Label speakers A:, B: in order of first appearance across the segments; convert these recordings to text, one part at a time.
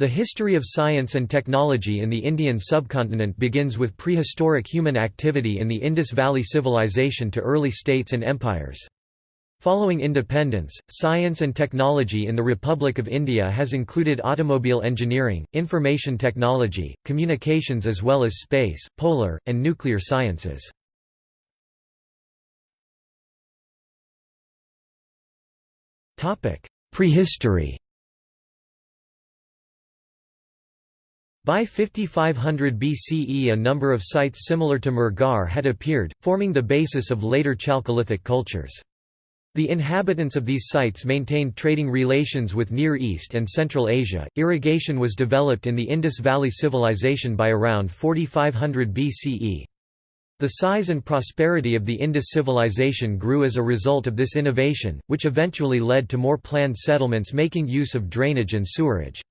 A: The history of science and technology in the Indian subcontinent begins with prehistoric human activity in the Indus Valley Civilization to early states and empires. Following independence, science and technology in the Republic of India has included automobile engineering, information technology, communications as well as space, polar, and nuclear sciences. Prehistory By 5500 BCE a number of sites similar to Mehrgarh had appeared, forming the basis of later Chalcolithic cultures. The inhabitants of these sites maintained trading relations with Near East and Central Asia. Irrigation was developed in the Indus Valley Civilization by around 4500 BCE. The size and prosperity of the Indus civilization grew as a result of this innovation, which eventually led to more planned settlements making use of drainage and sewerage.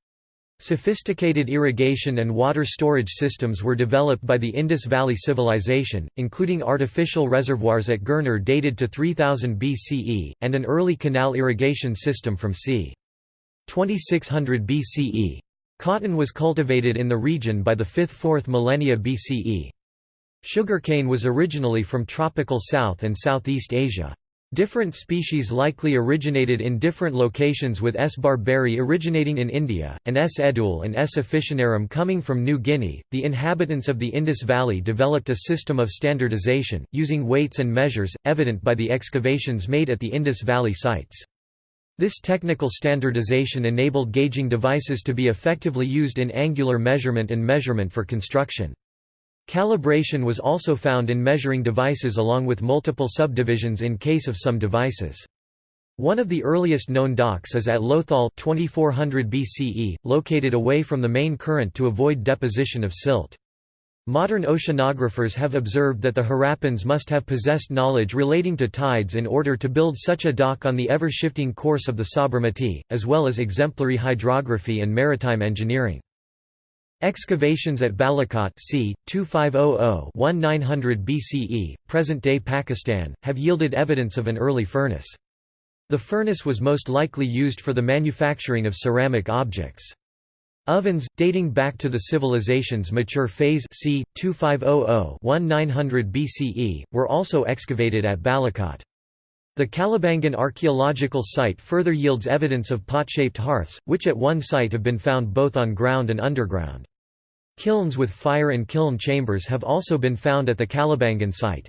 A: Sophisticated irrigation and water storage systems were developed by the Indus Valley Civilization, including artificial reservoirs at Girnar dated to 3000 BCE, and an early canal irrigation system from c. 2600 BCE. Cotton was cultivated in the region by the 5th–4th millennia BCE. Sugarcane was originally from tropical South and Southeast Asia. Different species likely originated in different locations with S. barberi originating in India, and S. edule and S. officinarum coming from New Guinea. The inhabitants of the Indus Valley developed a system of standardization, using weights and measures, evident by the excavations made at the Indus Valley sites. This technical standardization enabled gauging devices to be effectively used in angular measurement and measurement for construction. Calibration was also found in measuring devices along with multiple subdivisions in case of some devices. One of the earliest known docks is at Lothal 2400 BCE, located away from the main current to avoid deposition of silt. Modern oceanographers have observed that the Harappans must have possessed knowledge relating to tides in order to build such a dock on the ever-shifting course of the Sabarmati, as well as exemplary hydrography and maritime engineering. Excavations at Balakot c. 2500-1900 BCE, present-day Pakistan, have yielded evidence of an early furnace. The furnace was most likely used for the manufacturing of ceramic objects. Ovens, dating back to the civilization's mature phase c. 2500-1900 BCE, were also excavated at Balakot. The Kalibangan archaeological site further yields evidence of pot-shaped hearths, which at one site have been found both on ground and underground. Kilns with fire and kiln chambers have also been found at the Kalibangan site.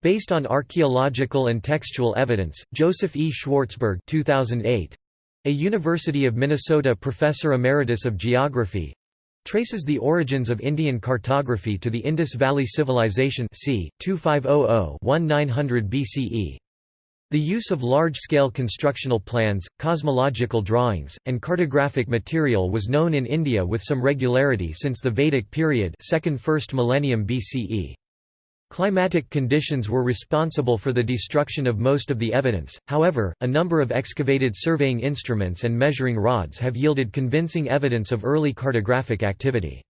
A: Based on archaeological and textual evidence, Joseph E. Schwartzberg 2008, a University of Minnesota professor emeritus of geography, traces the origins of Indian cartography to the Indus Valley Civilization c. 2500–1900 BCE. The use of large-scale constructional plans, cosmological drawings, and cartographic material was known in India with some regularity since the Vedic period second first millennium BCE. Climatic conditions were responsible for the destruction of most of the evidence, however, a number of excavated surveying instruments and measuring rods have yielded convincing evidence of early cartographic activity.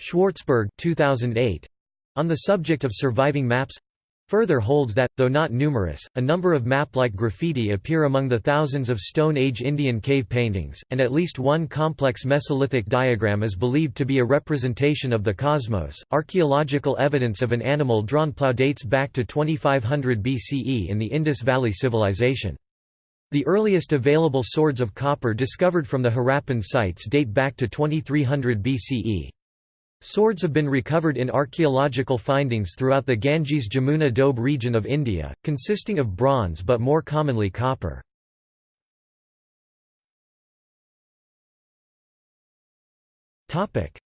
A: Schwartzberg 2008, on the subject of surviving maps Further holds that, though not numerous, a number of map-like graffiti appear among the thousands of Stone Age Indian cave paintings, and at least one complex Mesolithic diagram is believed to be a representation of the cosmos. Archaeological evidence of an animal drawn plough dates back to 2500 BCE in the Indus Valley Civilization. The earliest available swords of copper discovered from the Harappan sites date back to 2300 BCE. Swords have been recovered in archaeological findings throughout the Ganges-Jamuna Doab region of India, consisting of bronze but more commonly copper.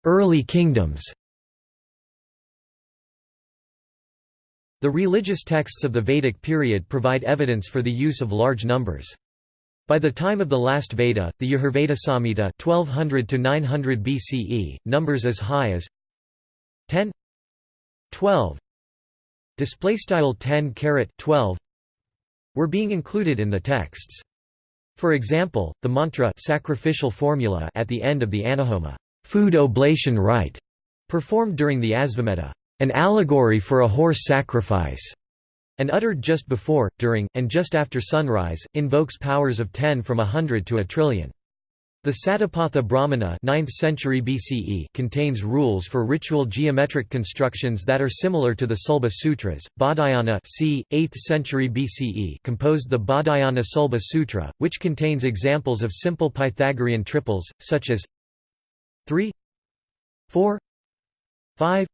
A: Early kingdoms The religious texts of the Vedic period provide evidence for the use of large numbers. By the time of the last Veda, the Yajurveda Samhita 1200 to 900 BCE, numbers as high as 10 12 display style 10 caret 12 were being included in the texts. For example, the mantra sacrificial formula at the end of the Anahoma food oblation rite performed during the Asvamedha, an allegory for a horse sacrifice, and uttered just before, during, and just after sunrise, invokes powers of 10 from a hundred to a trillion. The Satapatha Brahmana 9th century BCE contains rules for ritual geometric constructions that are similar to the Sulba Sutras. Baudhayana c. 8th century BCE composed the Baudhayana Sulba Sutra, which contains examples of simple Pythagorean triples, such as 3 4 5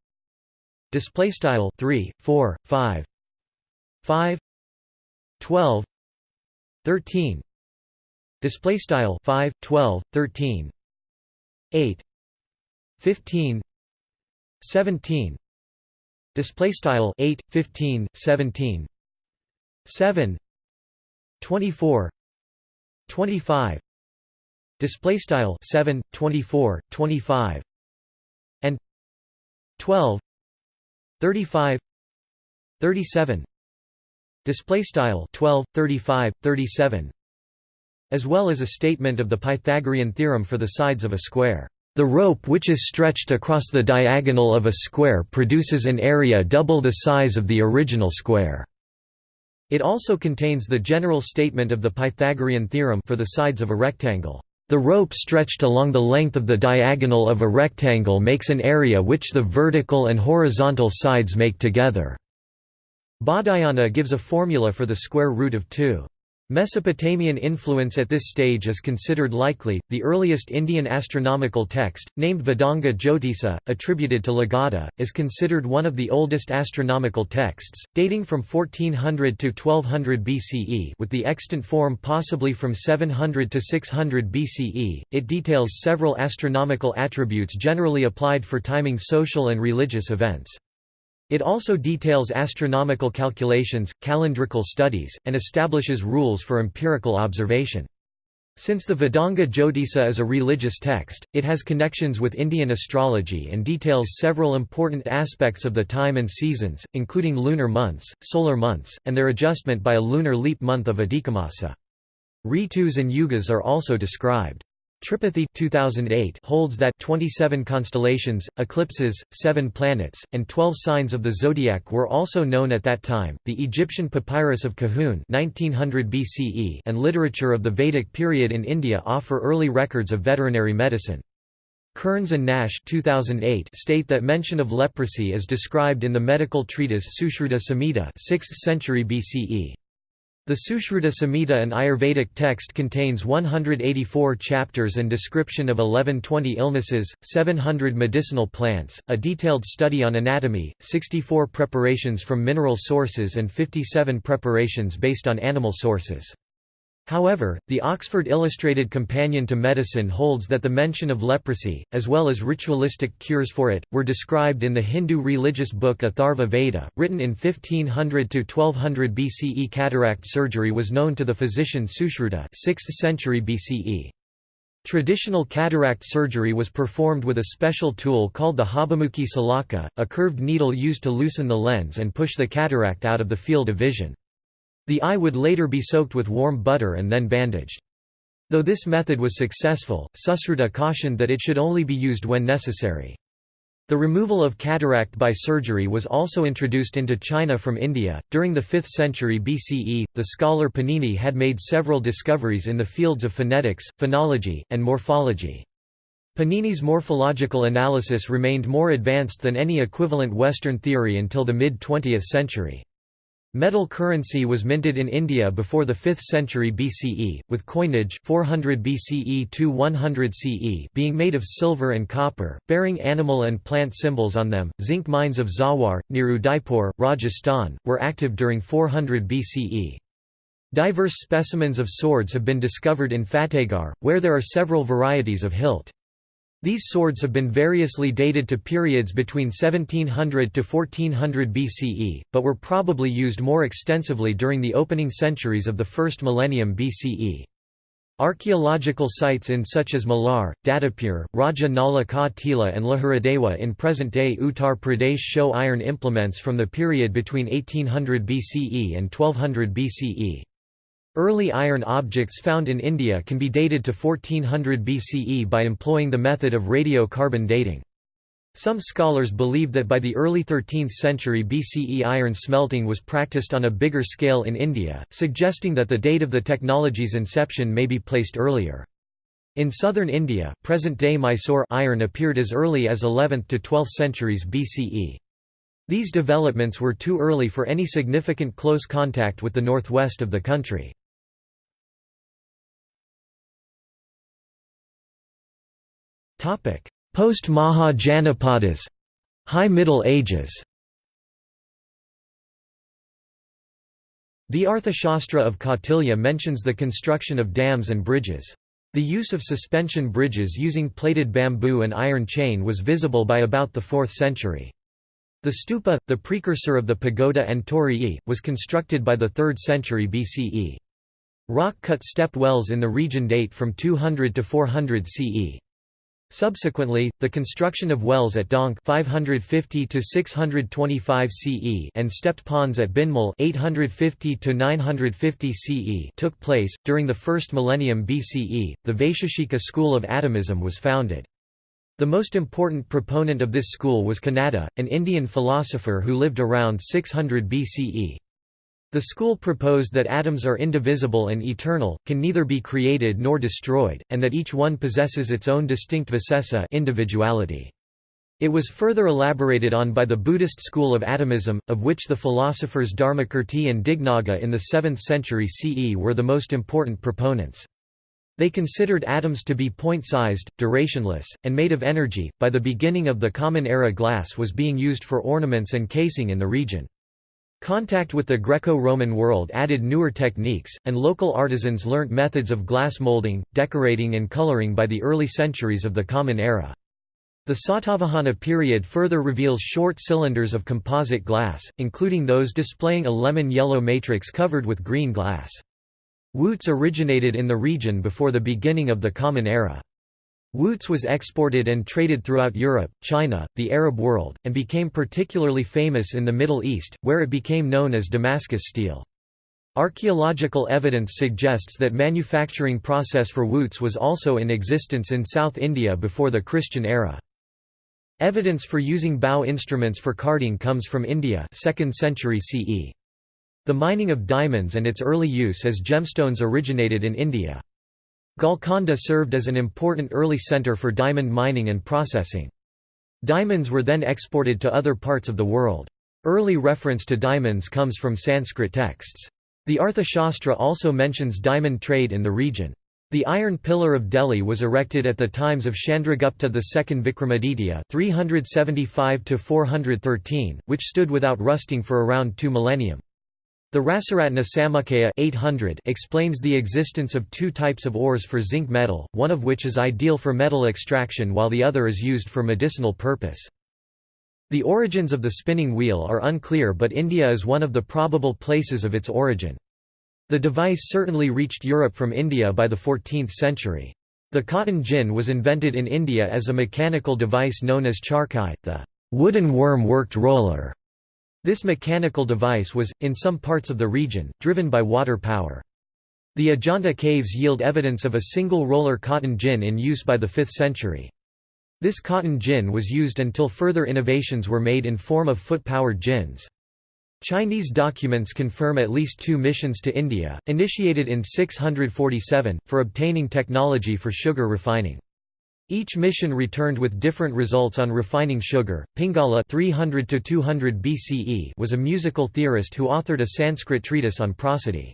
A: display style 3 4 5 5 12 13 display style 5 12 13 8 15 17 display style 8 15 17 7 24 25 display style 7 24 25 and 12 35 37 display style 12 35 37 as well as a statement of the Pythagorean theorem for the sides of a square. The rope which is stretched across the diagonal of a square produces an area double the size of the original square. It also contains the general statement of the Pythagorean theorem for the sides of a rectangle. The rope stretched along the length of the diagonal of a rectangle makes an area which the vertical and horizontal sides make together. Baudhayana gives a formula for the square root of 2. Mesopotamian influence at this stage is considered likely. The earliest Indian astronomical text, named Vedanga Jyotisa, attributed to Lagadha, is considered one of the oldest astronomical texts, dating from 1400 to 1200 BCE, with the extant form possibly from 700 to 600 BCE. It details several astronomical attributes generally applied for timing social and religious events. It also details astronomical calculations, calendrical studies, and establishes rules for empirical observation. Since the Vedanga Jyotisa is a religious text, it has connections with Indian astrology and details several important aspects of the time and seasons, including lunar months, solar months, and their adjustment by a lunar leap month of Adhikamasa. Ritus and yugas are also described. Tripathi 2008 holds that 27 constellations, eclipses, 7 planets, and 12 signs of the zodiac were also known at that time. The Egyptian papyrus of Kahun 1900 BCE and literature of the Vedic period in India offer early records of veterinary medicine. Kearns and Nash 2008 state that mention of leprosy is described in the medical treatise Sushruta Samhita 6th century BCE. The Sushruta Samhita an Ayurvedic text contains 184 chapters and description of 1120 illnesses, 700 medicinal plants, a detailed study on anatomy, 64 preparations from mineral sources and 57 preparations based on animal sources. However, the Oxford Illustrated Companion to Medicine holds that the mention of leprosy, as well as ritualistic cures for it, were described in the Hindu religious book Atharva Veda, written in 1500–1200 BCE. Cataract surgery was known to the physician Sushruta 6th century BCE. Traditional cataract surgery was performed with a special tool called the Habamukhi salaka, a curved needle used to loosen the lens and push the cataract out of the field of vision. The eye would later be soaked with warm butter and then bandaged. Though this method was successful, Sushruta cautioned that it should only be used when necessary. The removal of cataract by surgery was also introduced into China from India. During the 5th century BCE, the scholar Panini had made several discoveries in the fields of phonetics, phonology, and morphology. Panini's morphological analysis remained more advanced than any equivalent Western theory until the mid-20th century. Metal currency was minted in India before the 5th century BCE, with coinage 400 BCE to 100 CE being made of silver and copper, bearing animal and plant symbols on them. Zinc mines of Zawar, near Udaipur, Rajasthan, were active during 400 BCE. Diverse specimens of swords have been discovered in Fatehgarh, where there are several varieties of hilt. These swords have been variously dated to periods between 1700 to 1400 BCE, but were probably used more extensively during the opening centuries of the first millennium BCE. Archaeological sites in such as Malar, Dadapur, Raja Nala Ka Tila and Lahuradewa in present-day Uttar Pradesh show iron implements from the period between 1800 BCE and 1200 BCE. Early iron objects found in India can be dated to 1400 BCE by employing the method of radiocarbon dating. Some scholars believe that by the early 13th century BCE iron smelting was practiced on a bigger scale in India, suggesting that the date of the technology's inception may be placed earlier. In southern India, present-day Mysore iron appeared as early as 11th to 12th centuries BCE. These developments were too early for any significant close contact with the northwest of the country. Post-Maha Janapadas High Middle Ages The Arthashastra of Kautilya mentions the construction of dams and bridges. The use of suspension bridges using plated bamboo and iron chain was visible by about the 4th century. The stupa, the precursor of the pagoda and torii, was constructed by the 3rd century BCE. Rock-cut step wells in the region date from 200 to 400 CE. Subsequently, the construction of wells at Donk 550 to 625 CE and stepped ponds at Bhinmal 850 to 950 CE took place. During the first millennium BCE, the Vaisheshika school of atomism was founded. The most important proponent of this school was Kanada, an Indian philosopher who lived around 600 BCE. The school proposed that atoms are indivisible and eternal, can neither be created nor destroyed, and that each one possesses its own distinct visesa individuality. It was further elaborated on by the Buddhist school of atomism, of which the philosophers Dharmakirti and Dignaga in the 7th century CE were the most important proponents. They considered atoms to be point-sized, durationless, and made of energy. By the beginning of the Common Era glass was being used for ornaments and casing in the region. Contact with the Greco-Roman world added newer techniques, and local artisans learnt methods of glass molding, decorating and coloring by the early centuries of the Common Era. The Satavahana period further reveals short cylinders of composite glass, including those displaying a lemon-yellow matrix covered with green glass. Wootz originated in the region before the beginning of the Common Era. Wootz was exported and traded throughout Europe, China, the Arab world, and became particularly famous in the Middle East, where it became known as Damascus steel. Archaeological evidence suggests that manufacturing process for Wootz was also in existence in South India before the Christian era. Evidence for using bow instruments for carding comes from India 2nd century CE. The mining of diamonds and its early use as gemstones originated in India. Golconda served as an important early center for diamond mining and processing. Diamonds were then exported to other parts of the world. Early reference to diamonds comes from Sanskrit texts. The Arthashastra also mentions diamond trade in the region. The Iron Pillar of Delhi was erected at the times of Chandragupta II Vikramaditya 375 which stood without rusting for around two millennium. The Rasaratna Samuccaya 800 explains the existence of two types of ores for zinc metal, one of which is ideal for metal extraction while the other is used for medicinal purpose. The origins of the spinning wheel are unclear but India is one of the probable places of its origin. The device certainly reached Europe from India by the 14th century. The cotton gin was invented in India as a mechanical device known as charkhi, the wooden worm-worked roller. This mechanical device was, in some parts of the region, driven by water power. The Ajanta caves yield evidence of a single roller cotton gin in use by the 5th century. This cotton gin was used until further innovations were made in form of foot-powered gins. Chinese documents confirm at least two missions to India, initiated in 647, for obtaining technology for sugar refining. Each mission returned with different results on refining sugar. Pingala 300 to 200 BCE was a musical theorist who authored a Sanskrit treatise on prosody.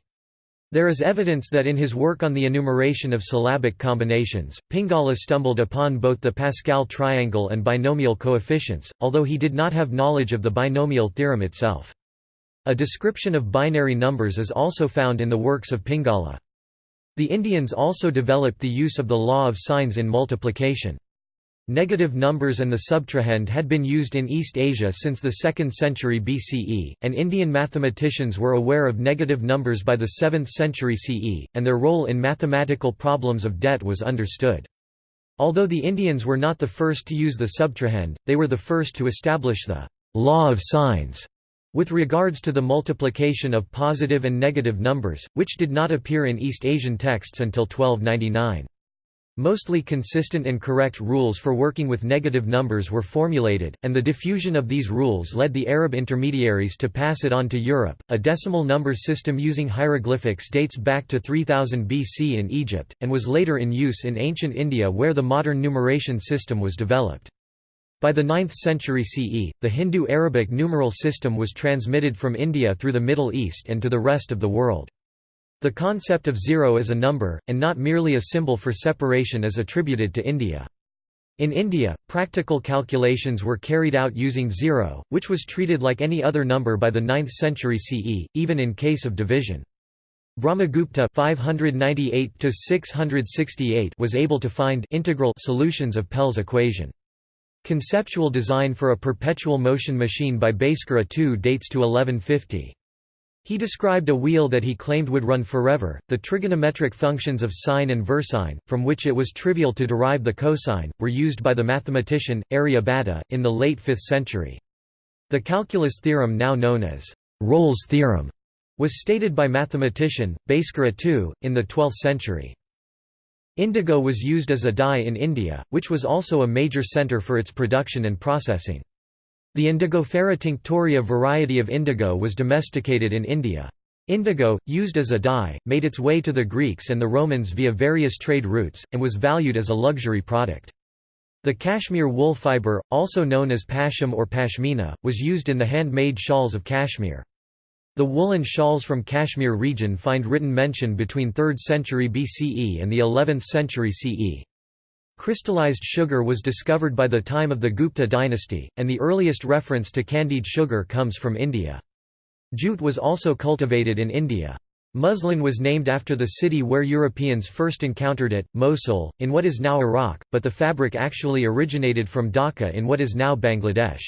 A: There is evidence that in his work on the enumeration of syllabic combinations, Pingala stumbled upon both the Pascal triangle and binomial coefficients, although he did not have knowledge of the binomial theorem itself. A description of binary numbers is also found in the works of Pingala. The Indians also developed the use of the law of signs in multiplication. Negative numbers and the subtrahend had been used in East Asia since the 2nd century BCE, and Indian mathematicians were aware of negative numbers by the 7th century CE, and their role in mathematical problems of debt was understood. Although the Indians were not the first to use the subtrahend, they were the first to establish the law of signs with regards to the multiplication of positive and negative numbers, which did not appear in East Asian texts until 1299. Mostly consistent and correct rules for working with negative numbers were formulated, and the diffusion of these rules led the Arab intermediaries to pass it on to Europe. A decimal number system using hieroglyphics dates back to 3000 BC in Egypt, and was later in use in ancient India where the modern numeration system was developed. By the 9th century CE, the Hindu-Arabic numeral system was transmitted from India through the Middle East and to the rest of the world. The concept of zero as a number, and not merely a symbol for separation is attributed to India. In India, practical calculations were carried out using zero, which was treated like any other number by the 9th century CE, even in case of division. Brahmagupta 598 was able to find integral solutions of Pell's equation. Conceptual design for a perpetual motion machine by Bhaskara II dates to 1150. He described a wheel that he claimed would run forever. The trigonometric functions of sine and versine, from which it was trivial to derive the cosine, were used by the mathematician, Aryabhata, in the late 5th century. The calculus theorem now known as Rolle's theorem was stated by mathematician, Bhaskara II, in the 12th century. Indigo was used as a dye in India, which was also a major centre for its production and processing. The Indigofera tinctoria variety of indigo was domesticated in India. Indigo, used as a dye, made its way to the Greeks and the Romans via various trade routes, and was valued as a luxury product. The cashmere wool fibre, also known as pasham or pashmina, was used in the handmade shawls of Kashmir. The woolen shawls from Kashmir region find written mention between 3rd century BCE and the 11th century CE. Crystallized sugar was discovered by the time of the Gupta dynasty, and the earliest reference to candied sugar comes from India. Jute was also cultivated in India. Muslin was named after the city where Europeans first encountered it, Mosul, in what is now Iraq, but the fabric actually originated from Dhaka in what is now Bangladesh.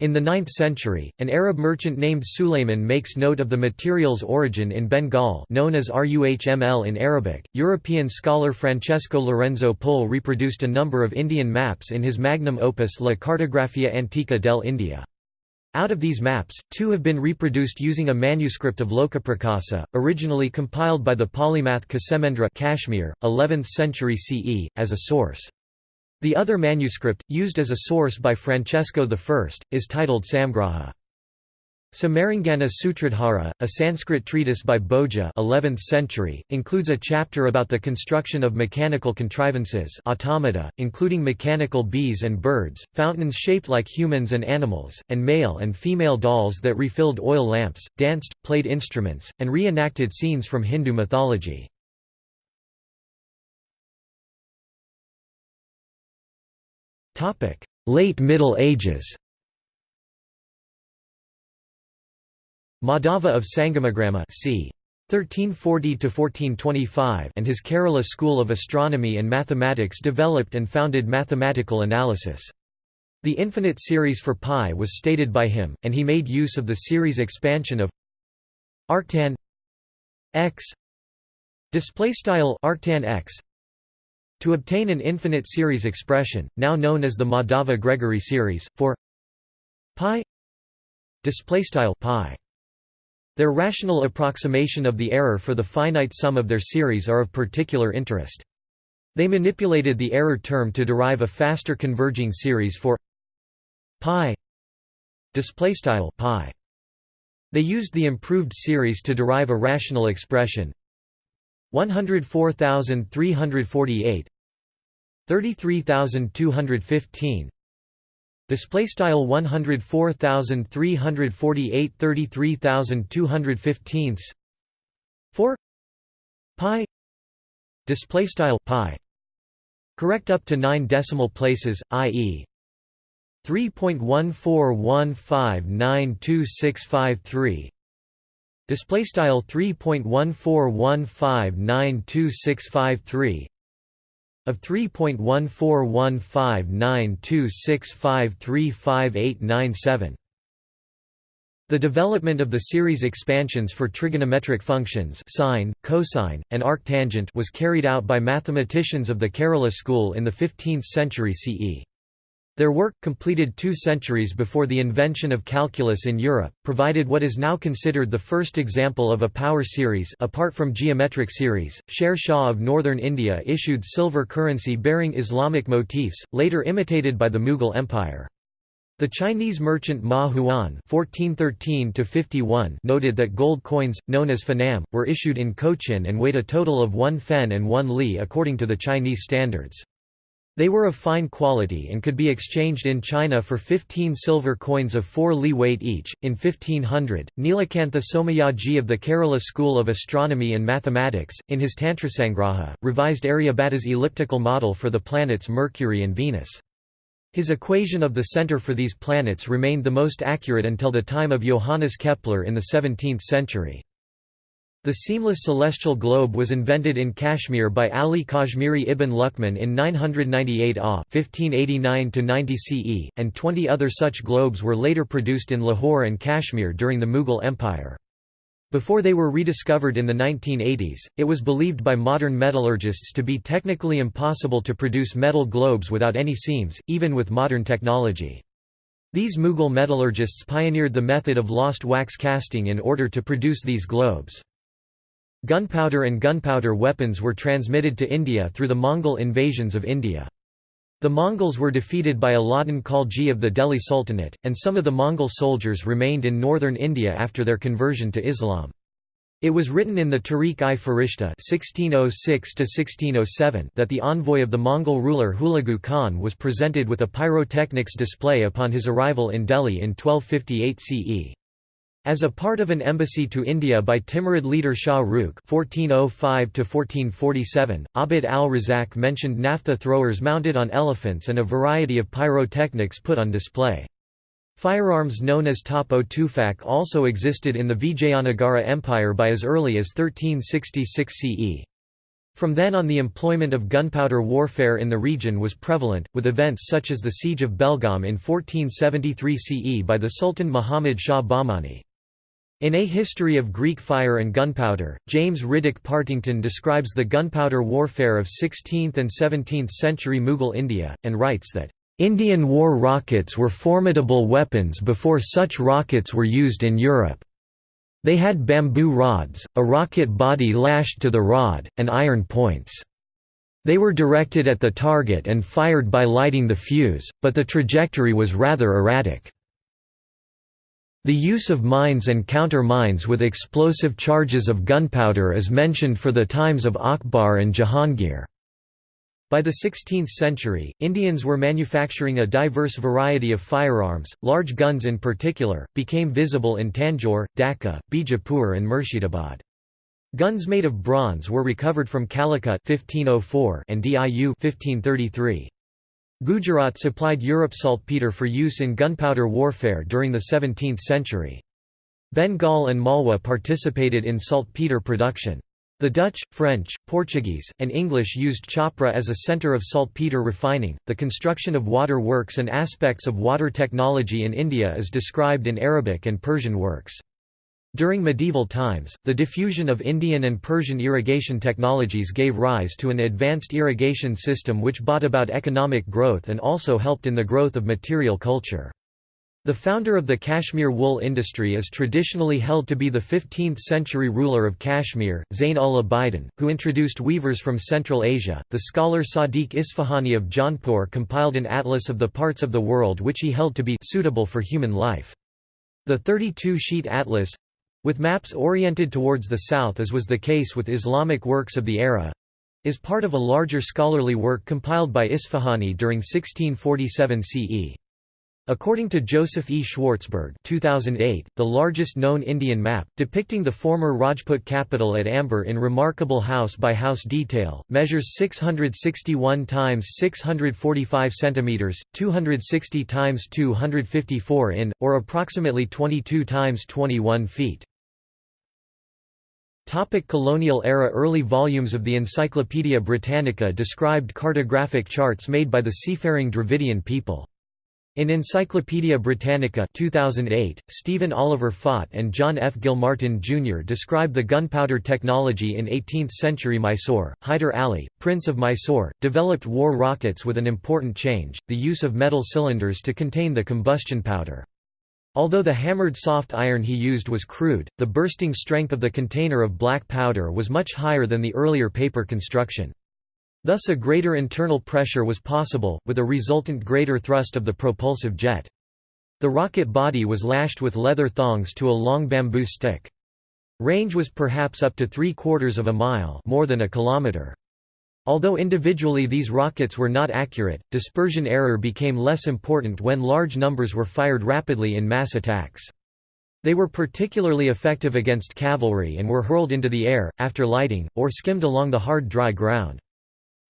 A: In the 9th century, an Arab merchant named Sulayman makes note of the material's origin in Bengal known as Ruhml in Arabic. European scholar Francesco Lorenzo Pole reproduced a number of Indian maps in his magnum opus La Cartografia Antica del India. Out of these maps, two have been reproduced using a manuscript of Lokaprakasa, originally compiled by the polymath Kshemendra Kashmir, 11th century CE, as a source. The other manuscript, used as a source by Francesco I, is titled Samgraha. Samarangana Sutradhara, a Sanskrit treatise by Bhoja 11th century, includes a chapter about the construction of mechanical contrivances automata, including mechanical bees and birds, fountains shaped like humans and animals, and male and female dolls that refilled oil lamps, danced, played instruments, and re-enacted scenes from Hindu mythology. Topic: Late Middle Ages. Madhava of Sangamagrama c. 1340–1425 and his Kerala school of astronomy and mathematics developed and founded mathematical analysis. The infinite series for pi was stated by him, and he made use of the series expansion of arctan x displaystyle arctan x to obtain an infinite series expression, now known as the Madhava-Gregory series, for pi pi. Their rational approximation of the error for the finite sum of their series are of particular interest. They manipulated the error term to derive a faster converging series for pi pi. They used the improved series to derive a rational expression 104348 33215 display style 104348 33215 4 pi. Display style pi. Correct up to 9 decimal places i.e. 3.141592653 display style 3.141592653 of 3.1415926535897 the development of the series expansions for trigonometric functions sine, cosine, and arctangent was carried out by mathematicians of the Kerala school in the 15th century CE. Their work, completed two centuries before the invention of calculus in Europe, provided what is now considered the first example of a power series apart from geometric series. Sher Shah of northern India issued silver currency bearing Islamic motifs, later imitated by the Mughal Empire. The Chinese merchant Ma Huan (1413–51) noted that gold coins, known as fanam, were issued in Cochin and weighed a total of one fen and one li according to the Chinese standards. They were of fine quality and could be exchanged in China for 15 silver coins of 4 li weight each. In 1500, Nilakantha Somayaji of the Kerala School of Astronomy and Mathematics, in his Tantrasangraha, revised Aryabhata's elliptical model for the planets Mercury and Venus. His equation of the center for these planets remained the most accurate until the time of Johannes Kepler in the 17th century. The seamless celestial globe was invented in Kashmir by Ali Kashmiri ibn Luqman in 998 AH 1589 CE, and 20 other such globes were later produced in Lahore and Kashmir during the Mughal Empire. Before they were rediscovered in the 1980s, it was believed by modern metallurgists to be technically impossible to produce metal globes without any seams, even with modern technology. These Mughal metallurgists pioneered the method of lost wax casting in order to produce these globes. Gunpowder and gunpowder weapons were transmitted to India through the Mongol invasions of India. The Mongols were defeated by Alauddin Khalji of the Delhi Sultanate, and some of the Mongol soldiers remained in northern India after their conversion to Islam. It was written in the Tarikh-i-Farishta oh oh that the envoy of the Mongol ruler Hulagu Khan was presented with a pyrotechnics display upon his arrival in Delhi in 1258 CE. As a part of an embassy to India by Timurid leader Shah Rukh (1405–1447), Abd al-Razak mentioned naphtha throwers mounted on elephants and a variety of pyrotechnics put on display. Firearms known as top-o tufak also existed in the Vijayanagara Empire by as early as 1366 CE. From then on the employment of gunpowder warfare in the region was prevalent, with events such as the Siege of Belgaum in 1473 CE by the Sultan Muhammad Shah Bahmani. In A History of Greek Fire and Gunpowder, James Riddick Partington describes the gunpowder warfare of 16th and 17th century Mughal India, and writes that, "...Indian war rockets were formidable weapons before such rockets were used in Europe. They had bamboo rods, a rocket body lashed to the rod, and iron points. They were directed at the target and fired by lighting the fuse, but the trajectory was rather erratic." The use of mines and counter-mines with explosive charges of gunpowder is mentioned for the times of Akbar and Jahangir. By the 16th century, Indians were manufacturing a diverse variety of firearms, large guns in particular, became visible in Tanjore, Dhaka, Bijapur and Murshidabad. Guns made of bronze were recovered from Calicut 1504 and Diu 1533. Gujarat supplied Europe saltpeter for use in gunpowder warfare during the 17th century. Bengal and Malwa participated in saltpeter production. The Dutch, French, Portuguese, and English used Chhapra as a centre of saltpeter refining. The construction of water works and aspects of water technology in India is described in Arabic and Persian works. During medieval times, the diffusion of Indian and Persian irrigation technologies gave rise to an advanced irrigation system which brought about economic growth and also helped in the growth of material culture. The founder of the Kashmir wool industry is traditionally held to be the 15th-century ruler of Kashmir, Zain ul Abidin, who introduced weavers from Central Asia. The scholar Sadiq Isfahani of Jaunpur compiled an atlas of the parts of the world which he held to be suitable for human life. The 32-sheet atlas, with maps oriented towards the south as was the case with Islamic works of the era is part of a larger scholarly work compiled by Isfahani during 1647 CE. According to Joseph E. Schwartzberg 2008, the largest known Indian map, depicting the former Rajput capital at Amber in remarkable house-by-house -house detail, measures 661 times 645 centimeters, 260 times 254 in, or approximately 22 times 21 feet. Topic colonial era Early volumes of the Encyclopaedia Britannica described cartographic charts made by the seafaring Dravidian people. In Encyclopaedia Britannica 2008, Stephen Oliver Fought and John F. Gilmartin Jr. describe the gunpowder technology in 18th-century Mysore. Hyder Ali, Prince of Mysore, developed war rockets with an important change, the use of metal cylinders to contain the combustion powder. Although the hammered soft iron he used was crude, the bursting strength of the container of black powder was much higher than the earlier paper construction. Thus a greater internal pressure was possible, with a resultant greater thrust of the propulsive jet. The rocket body was lashed with leather thongs to a long bamboo stick. Range was perhaps up to three quarters of a mile more than a kilometer. Although individually these rockets were not accurate, dispersion error became less important when large numbers were fired rapidly in mass attacks. They were particularly effective against cavalry and were hurled into the air, after lighting, or skimmed along the hard dry ground.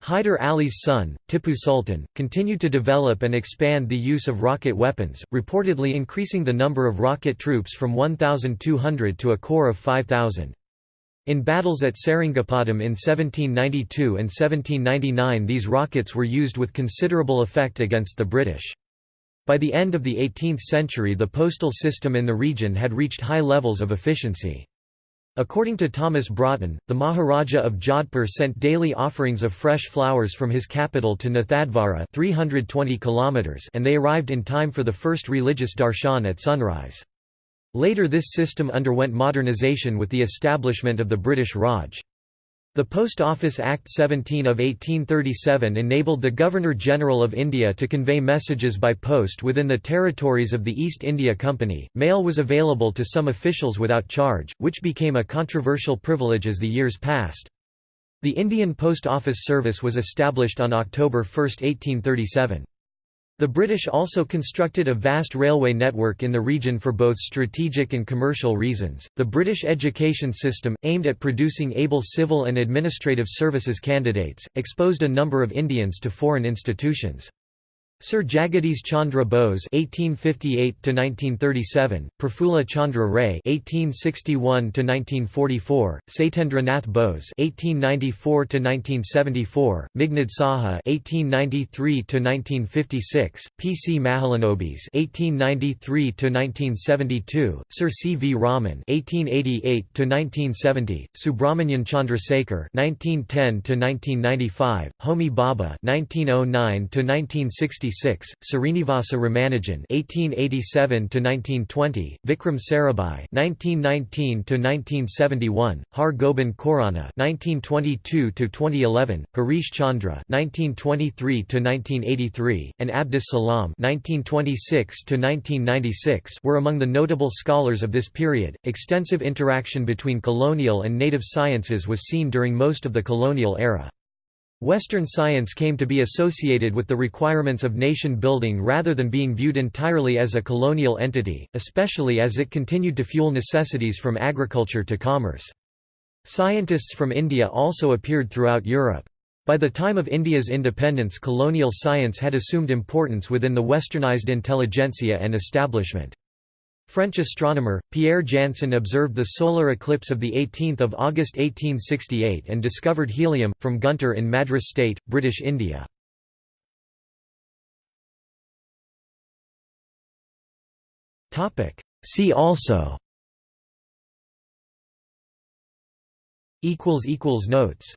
A: Hyder Ali's son, Tipu Sultan, continued to develop and expand the use of rocket weapons, reportedly increasing the number of rocket troops from 1,200 to a corps of 5,000. In battles at Seringapatam in 1792 and 1799 these rockets were used with considerable effect against the British. By the end of the 18th century the postal system in the region had reached high levels of efficiency. According to Thomas Broughton, the Maharaja of Jodhpur sent daily offerings of fresh flowers from his capital to Nathdwara 320 kilometers and they arrived in time for the first religious darshan at sunrise. Later this system underwent modernization with the establishment of the British Raj. The Post Office Act 17 of 1837 enabled the Governor-General of India to convey messages by post within the territories of the East India Company. Mail was available to some officials without charge, which became a controversial privilege as the years passed. The Indian Post Office Service was established on October 1, 1837. The British also constructed a vast railway network in the region for both strategic and commercial reasons. The British education system, aimed at producing able civil and administrative services candidates, exposed a number of Indians to foreign institutions. Sir Jagadish Chandra Bose (1858–1937), Prafulla Chandra Ray (1861–1944), Satyendra Nath Bose (1894–1974), Meghnad Saha (1893–1956), P. C. Mahalanobis (1893–1972), Sir C. V. Raman (1888–1970), Subramanian Chandrasekhar (1910–1995), Homi Bhabha (1909–1960). 1966, Srinivasa Ramanujan (1887–1920), Vikram Sarabhai (1919–1971), Har Gobind Khorana (1922–2011), Harish Chandra (1923–1983), and Abdus Salam (1926–1996) were among the notable scholars of this period. Extensive interaction between colonial and native sciences was seen during most of the colonial era. Western science came to be associated with the requirements of nation building rather than being viewed entirely as a colonial entity, especially as it continued to fuel necessities from agriculture to commerce. Scientists from India also appeared throughout Europe. By the time of India's independence colonial science had assumed importance within the westernized intelligentsia and establishment. French astronomer, Pierre Janssen observed the solar eclipse of 18 August 1868 and discovered helium, from Guntur in Madras State, British India. See also Notes